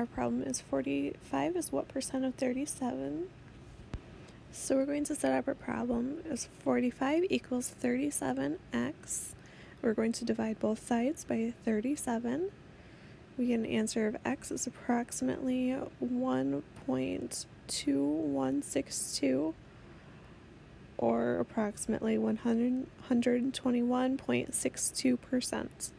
our problem is 45 is what percent of 37? So we're going to set up our problem as 45 equals 37x. We're going to divide both sides by 37. We get an answer of x is approximately 1.2162 or approximately 121.62%.